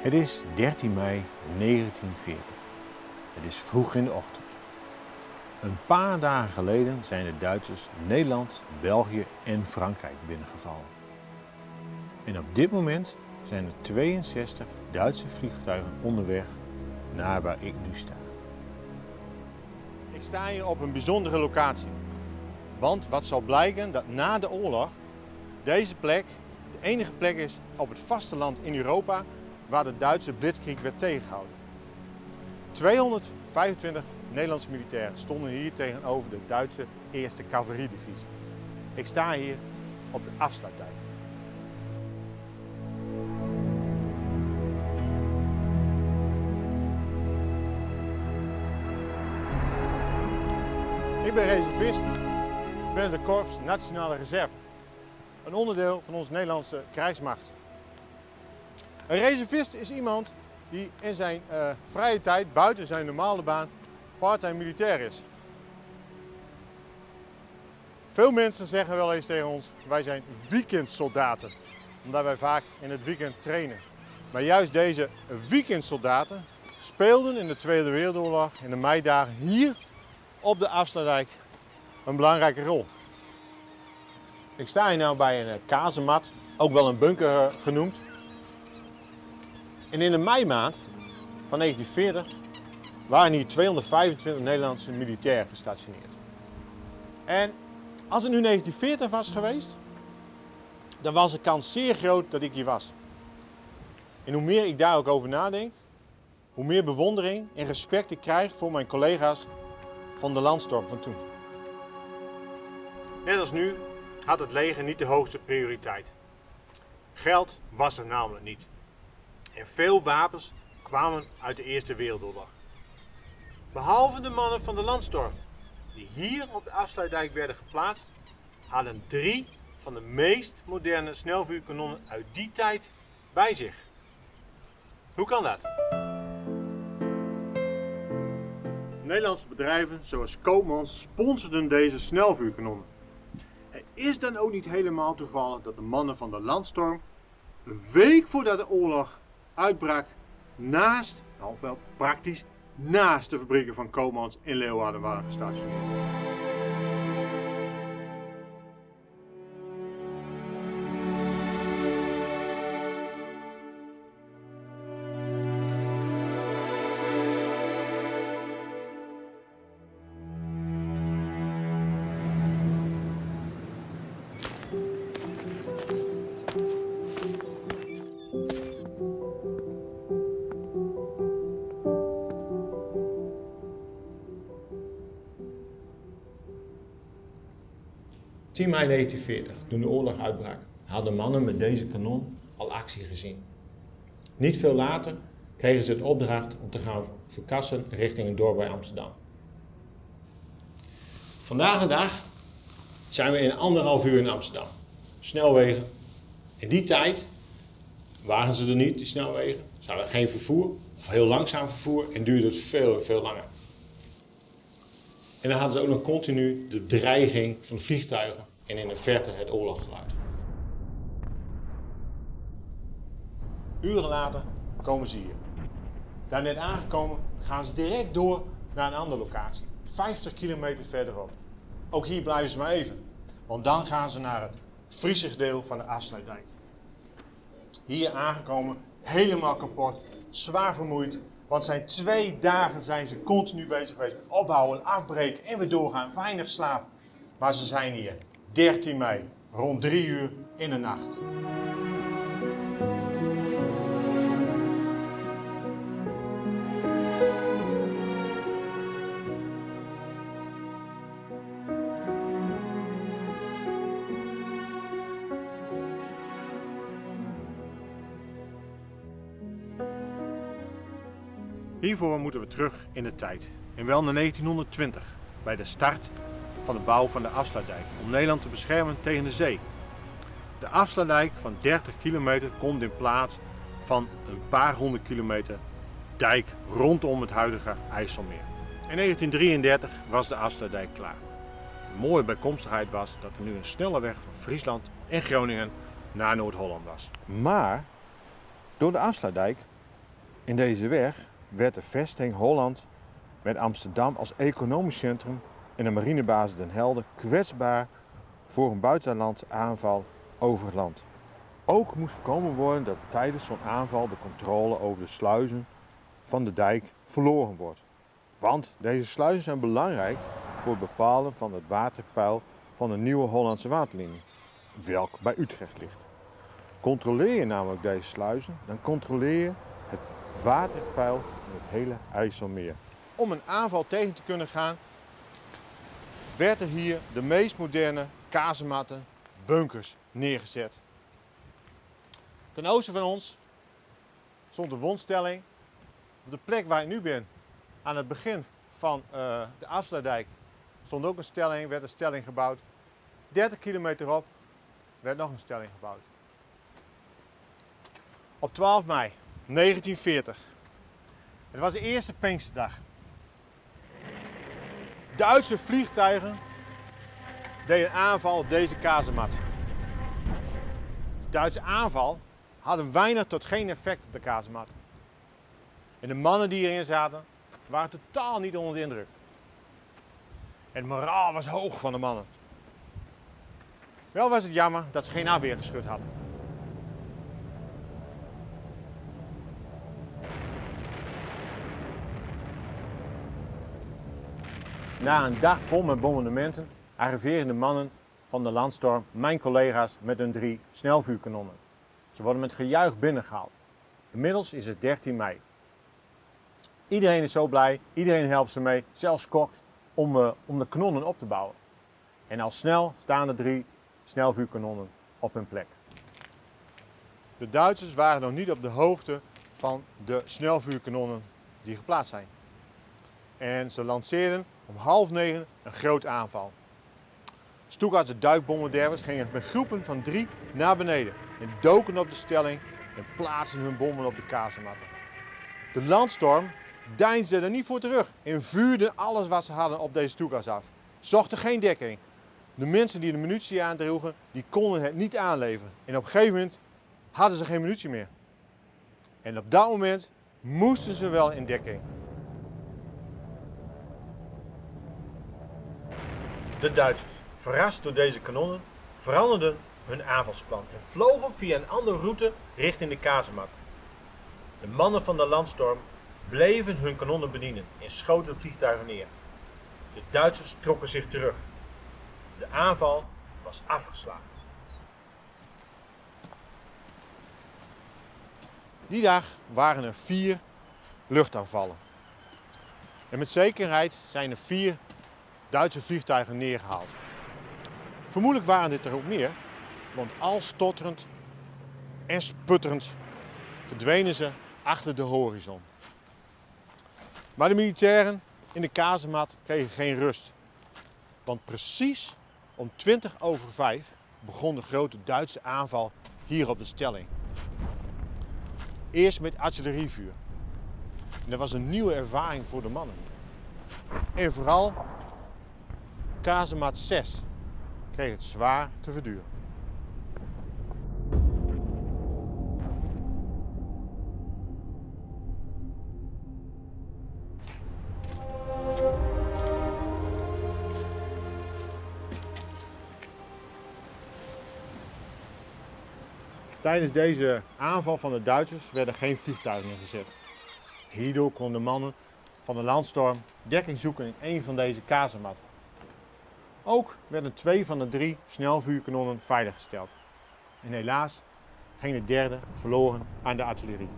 Het is 13 mei 1940. Het is vroeg in de ochtend. Een paar dagen geleden zijn de Duitsers Nederland, België en Frankrijk binnengevallen. En op dit moment zijn er 62 Duitse vliegtuigen onderweg naar waar ik nu sta. Ik sta hier op een bijzondere locatie. Want wat zal blijken dat na de oorlog deze plek de enige plek is op het vasteland in Europa waar de Duitse blitzkrieg werd tegengehouden. 225 Nederlandse militairen stonden hier tegenover de Duitse 1e Cavaliedivisie. Ik sta hier op de afsluitdijk. Ik ben reservist binnen de Korps Nationale Reserve. Een onderdeel van onze Nederlandse krijgsmacht. Een reservist is iemand die in zijn uh, vrije tijd, buiten zijn normale baan, part-time militair is. Veel mensen zeggen wel eens tegen ons, wij zijn weekendsoldaten. Omdat wij vaak in het weekend trainen. Maar juist deze weekendsoldaten speelden in de Tweede Wereldoorlog in de meidagen hier op de Afsluitdijk een belangrijke rol. Ik sta hier nu bij een eh, kazemat, ook wel een bunker eh, genoemd. En in de meimaand van 1940 waren hier 225 Nederlandse militairen gestationeerd. En als het nu 1940 was geweest, dan was de kans zeer groot dat ik hier was. En hoe meer ik daar ook over nadenk, hoe meer bewondering en respect ik krijg voor mijn collega's van de landstorm van toen. Net als nu had het leger niet de hoogste prioriteit. Geld was er namelijk niet. En veel wapens kwamen uit de Eerste Wereldoorlog. Behalve de mannen van de landstorm, die hier op de afsluitdijk werden geplaatst, hadden drie van de meest moderne snelvuurkanonnen uit die tijd bij zich. Hoe kan dat? Nederlandse bedrijven zoals Koopmans sponsorden deze snelvuurkanonnen. Het is dan ook niet helemaal toevallig dat de mannen van de landstorm een week voordat de oorlog uitbrak naast, nou wel praktisch, naast de fabrieken van Koopmans in Leeuwarden waren gestationeerd. 10 mei 1940, toen de oorlog uitbrak, hadden mannen met deze kanon al actie gezien. Niet veel later kregen ze het opdracht om te gaan verkassen richting een dorp bij Amsterdam. Vandaag de dag zijn we in anderhalf uur in Amsterdam. Snelwegen. In die tijd waren ze er niet, die snelwegen. Ze hadden geen vervoer, of heel langzaam vervoer en duurde het veel, veel langer. En dan hadden ze ook nog continu de dreiging van vliegtuigen en in de verte het oorloggeluid. Uren later komen ze hier. Daar net aangekomen gaan ze direct door naar een andere locatie, 50 kilometer verderop. Ook hier blijven ze maar even, want dan gaan ze naar het Friese deel van de afsluitdijk. Hier aangekomen, helemaal kapot, zwaar vermoeid, want zijn twee dagen zijn ze continu bezig geweest met opbouwen, afbreken en weer doorgaan, weinig slaap. Maar ze zijn hier 13 mei, rond 3 uur in de nacht. Hiervoor moeten we terug in de tijd. En wel naar 1920, bij de start van de bouw van de afsluitdijk om Nederland te beschermen tegen de zee. De afsluitdijk van 30 kilometer komt in plaats van een paar honderd kilometer dijk rondom het huidige IJsselmeer. In 1933 was de afsluitdijk klaar. Een mooie bijkomstigheid was dat er nu een snelle weg van Friesland en Groningen naar Noord-Holland was. Maar door de afsluitdijk In deze weg werd de vesting Holland met Amsterdam als economisch centrum en de marinebasis Den Helder kwetsbaar voor een buitenlandse aanval over het land. Ook moest voorkomen worden dat tijdens zo'n aanval de controle over de sluizen van de dijk verloren wordt. Want deze sluizen zijn belangrijk voor het bepalen van het waterpeil van de nieuwe Hollandse waterlinie, welk bij Utrecht ligt. Controleer je namelijk deze sluizen, dan controleer je het waterpeil in het hele IJsselmeer. Om een aanval tegen te kunnen gaan, werd er hier de meest moderne kazematten, bunkers neergezet. Ten oosten van ons stond de wondstelling. Op de plek waar ik nu ben, aan het begin van uh, de Afsluitdijk, stond ook een stelling, werd een stelling gebouwd. 30 kilometer op werd nog een stelling gebouwd. Op 12 mei 1940. Het was de eerste Pinksterdag. Duitse vliegtuigen deden aanval op deze kazemat. De Duitse aanval had weinig tot geen effect op de kazemat. En de mannen die erin zaten waren totaal niet onder de indruk. En het moraal was hoog van de mannen. Wel was het jammer dat ze geen afweer geschud hadden. Na een dag vol met bombardementen arriveren de mannen van de landstorm, mijn collega's, met hun drie snelvuurkanonnen. Ze worden met gejuich binnengehaald. Inmiddels is het 13 mei. Iedereen is zo blij, iedereen helpt ze mee, zelfs kokt, om, uh, om de kanonnen op te bouwen. En al snel staan de drie snelvuurkanonnen op hun plek. De Duitsers waren nog niet op de hoogte van de snelvuurkanonnen die geplaatst zijn. En ze lanceerden om half negen een groot aanval. Stuttgartse duikbommendervers gingen met groepen van drie naar beneden en doken op de stelling en plaatsten hun bommen op de kazematten. De landstorm deinsde er niet voor terug en vuurde alles wat ze hadden op deze Stuttgarts af. Zochten geen dekking. De mensen die de munitie aandroegen, die konden het niet aanleveren. En op een gegeven moment hadden ze geen munitie meer. En op dat moment moesten ze wel in dekking. De Duitsers, verrast door deze kanonnen, veranderden hun aanvalsplan en vlogen via een andere route richting de kazemat. De mannen van de landstorm bleven hun kanonnen bedienen en schoten vliegtuigen neer. De Duitsers trokken zich terug. De aanval was afgeslagen. Die dag waren er vier luchtaanvallen. En met zekerheid zijn er vier Duitse vliegtuigen neergehaald. Vermoedelijk waren dit er ook meer, want al stotterend en sputterend verdwenen ze achter de horizon. Maar de militairen in de kazemat kregen geen rust. Want precies om 20 over 5 begon de grote Duitse aanval hier op de stelling. Eerst met artillerievuur. En dat was een nieuwe ervaring voor de mannen. En vooral kazemat 6 kreeg het zwaar te verduren. Tijdens deze aanval van de Duitsers werden geen vliegtuigen ingezet. Hierdoor konden de mannen van de landstorm dekking zoeken in een van deze kazematten. Ook werden twee van de drie snelvuurkanonnen veiliggesteld. En helaas ging de derde verloren aan de artillerie.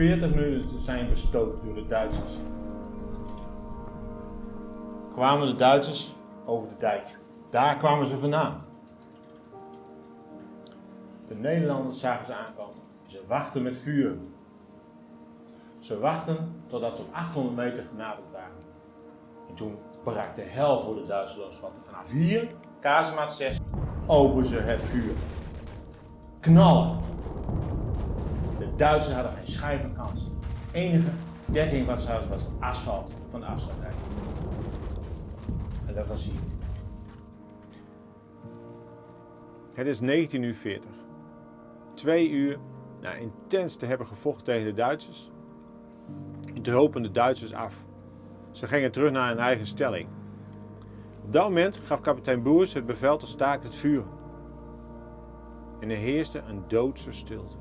40 minuten zijn bestookt door de Duitsers. Kwamen de Duitsers over de dijk. Daar kwamen ze vandaan. De Nederlanders zagen ze aankomen. Ze wachten met vuur. Ze wachten totdat ze op 800 meter genaderd waren. En toen brak de hel voor de Duitsers los. Want vanaf hier, kazemaat 6, openen ze het vuur. Knallen. Duitsers hadden geen schijf van kans. De enige dekking wat ze hadden was asfalt van de afsluitdijk. En dat was hier. Het is 19 uur 40. Twee uur na intens te hebben gevochten tegen de Duitsers, dropen de Duitsers af. Ze gingen terug naar hun eigen stelling. Op dat moment gaf kapitein Boers het bevel te staken het vuur. En er heerste een doodse stilte.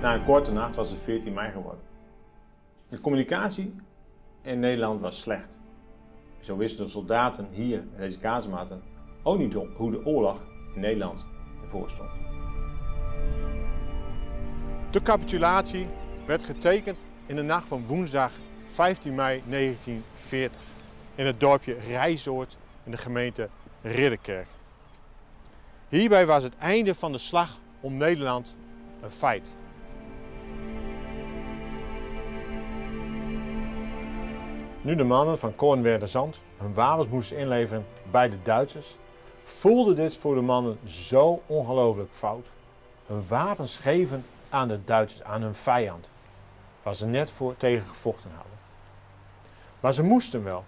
Na een korte nacht was het 14 mei geworden. De communicatie in Nederland was slecht. Zo wisten de soldaten hier in deze kazematen ook niet hoe de oorlog in Nederland ervoor stond. De capitulatie werd getekend in de nacht van woensdag 15 mei 1940 in het dorpje Rijzoord in de gemeente Ridderkerk. Hierbij was het einde van de slag om Nederland een feit. Nu de mannen van Kornwerder Zand hun wapens moesten inleveren bij de Duitsers, voelde dit voor de mannen zo ongelooflijk fout. Hun wapens geven aan de Duitsers, aan hun vijand, waar ze net voor tegen gevochten hadden. Maar ze moesten wel.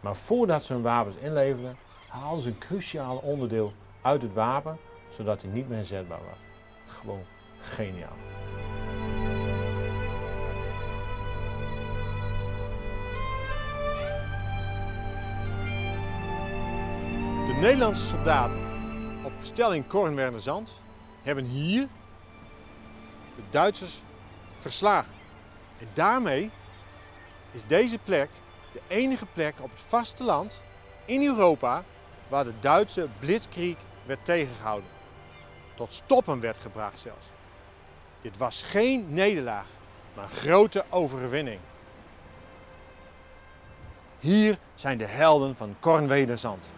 Maar voordat ze hun wapens inleverden, haalden ze een cruciaal onderdeel uit het wapen, zodat hij niet meer inzetbaar was. Gewoon geniaal. Nederlandse soldaten op stelling Kornwerner Zand hebben hier de Duitsers verslagen. En daarmee is deze plek de enige plek op het vasteland in Europa waar de Duitse blitzkrieg werd tegengehouden. Tot stoppen werd gebracht zelfs. Dit was geen nederlaag, maar een grote overwinning. Hier zijn de helden van Kornwederzand.